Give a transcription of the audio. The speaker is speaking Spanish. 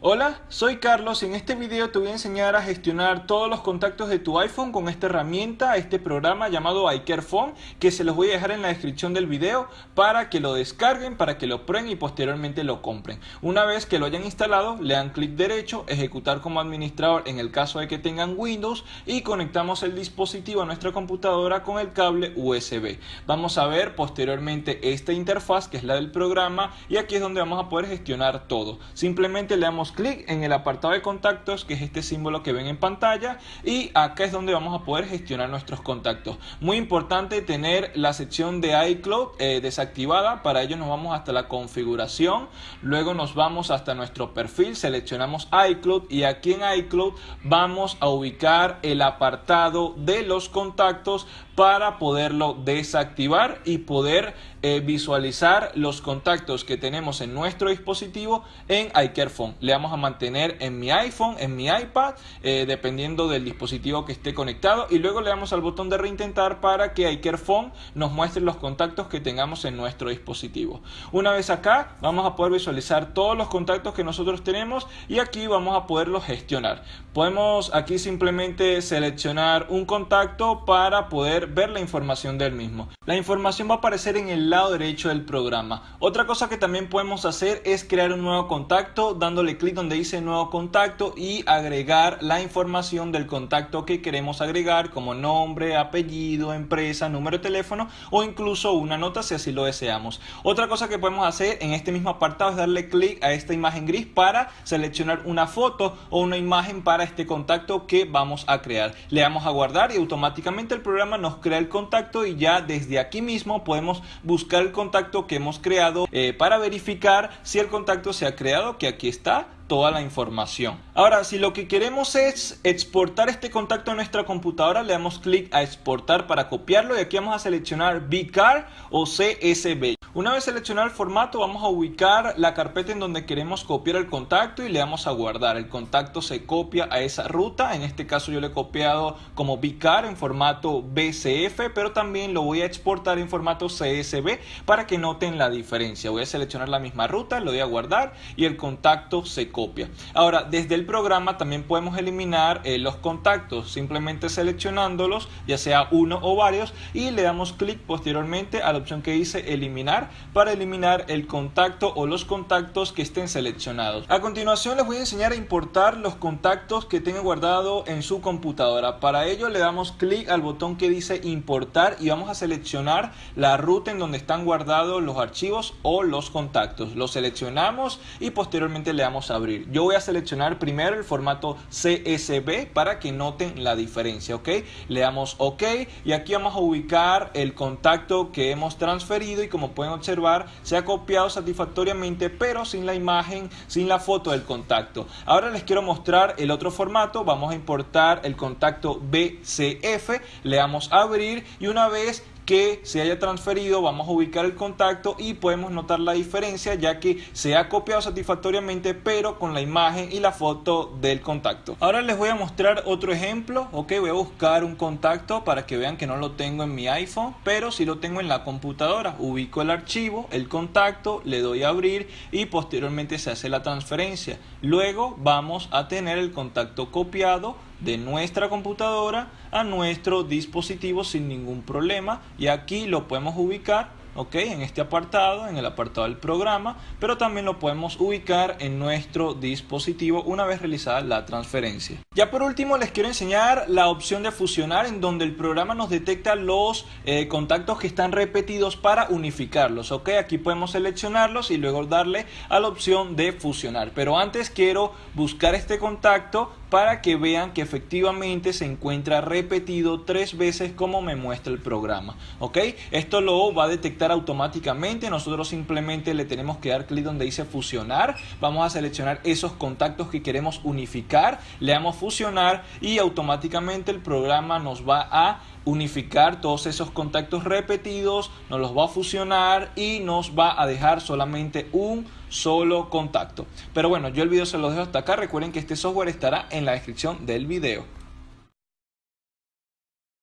Hola, soy Carlos y en este video te voy a enseñar a gestionar todos los contactos de tu iPhone con esta herramienta, este programa llamado iCareFone que se los voy a dejar en la descripción del video para que lo descarguen, para que lo prueben y posteriormente lo compren. Una vez que lo hayan instalado, le dan clic derecho, ejecutar como administrador en el caso de que tengan Windows y conectamos el dispositivo a nuestra computadora con el cable USB. Vamos a ver posteriormente esta interfaz que es la del programa y aquí es donde vamos a poder gestionar todo. Simplemente le damos clic en el apartado de contactos, que es este símbolo que ven en pantalla, y acá es donde vamos a poder gestionar nuestros contactos. Muy importante tener la sección de iCloud eh, desactivada, para ello nos vamos hasta la configuración, luego nos vamos hasta nuestro perfil, seleccionamos iCloud y aquí en iCloud vamos a ubicar el apartado de los contactos para poderlo desactivar y poder eh, visualizar los contactos que tenemos en nuestro dispositivo en iCareFone. Le vamos a mantener en mi iPhone, en mi iPad, eh, dependiendo del dispositivo que esté conectado y luego le damos al botón de reintentar para que iCareFone nos muestre los contactos que tengamos en nuestro dispositivo. Una vez acá vamos a poder visualizar todos los contactos que nosotros tenemos y aquí vamos a poderlos gestionar. Podemos aquí simplemente seleccionar un contacto para poder ver la información del mismo. La información va a aparecer en el lado derecho del programa. Otra cosa que también podemos hacer es crear un nuevo contacto dándole clic donde dice nuevo contacto y agregar la información del contacto que queremos agregar como nombre, apellido, empresa, número de teléfono o incluso una nota si así lo deseamos. Otra cosa que podemos hacer en este mismo apartado es darle clic a esta imagen gris para seleccionar una foto o una imagen para este contacto que vamos a crear. Le damos a guardar y automáticamente el programa nos crea el contacto y ya desde aquí mismo podemos buscar el contacto que hemos creado eh, para verificar si el contacto se ha creado, que aquí está toda la información. Ahora, si lo que queremos es exportar este contacto a nuestra computadora, le damos clic a exportar para copiarlo y aquí vamos a seleccionar VCAR o CSV. Una vez seleccionado el formato, vamos a ubicar la carpeta en donde queremos copiar el contacto y le damos a guardar. El contacto se copia a esa ruta, en este caso yo le he copiado como VCAR en formato BCF, pero también lo voy a exportar en formato CSV para que noten la diferencia. Voy a seleccionar la misma ruta, lo voy a guardar y el contacto se copia copia. Ahora, desde el programa también podemos eliminar eh, los contactos simplemente seleccionándolos, ya sea uno o varios, y le damos clic posteriormente a la opción que dice eliminar para eliminar el contacto o los contactos que estén seleccionados. A continuación les voy a enseñar a importar los contactos que tenga guardado en su computadora. Para ello le damos clic al botón que dice importar y vamos a seleccionar la ruta en donde están guardados los archivos o los contactos. Los seleccionamos y posteriormente le damos abrir. Yo voy a seleccionar primero el formato CSV para que noten la diferencia, ¿ok? Le damos OK y aquí vamos a ubicar el contacto que hemos transferido y como pueden observar se ha copiado satisfactoriamente pero sin la imagen, sin la foto del contacto. Ahora les quiero mostrar el otro formato, vamos a importar el contacto BCF, le damos a abrir y una vez que se haya transferido, vamos a ubicar el contacto y podemos notar la diferencia ya que se ha copiado satisfactoriamente pero con la imagen y la foto del contacto. Ahora les voy a mostrar otro ejemplo, ok, voy a buscar un contacto para que vean que no lo tengo en mi iPhone, pero si lo tengo en la computadora. Ubico el archivo, el contacto, le doy a abrir y posteriormente se hace la transferencia. Luego vamos a tener el contacto copiado de nuestra computadora a nuestro dispositivo sin ningún problema. Y aquí lo podemos ubicar ok en este apartado en el apartado del programa pero también lo podemos ubicar en nuestro dispositivo una vez realizada la transferencia ya por último les quiero enseñar la opción de fusionar en donde el programa nos detecta los eh, contactos que están repetidos para unificarlos ok aquí podemos seleccionarlos y luego darle a la opción de fusionar pero antes quiero buscar este contacto para que vean que efectivamente se encuentra repetido tres veces como me muestra el programa. ¿Ok? Esto lo va a detectar automáticamente. Nosotros simplemente le tenemos que dar clic donde dice fusionar. Vamos a seleccionar esos contactos que queremos unificar. Le damos fusionar y automáticamente el programa nos va a unificar todos esos contactos repetidos, nos los va a fusionar y nos va a dejar solamente un solo contacto. Pero bueno, yo el video se lo dejo hasta acá. Recuerden que este software estará en la descripción del video.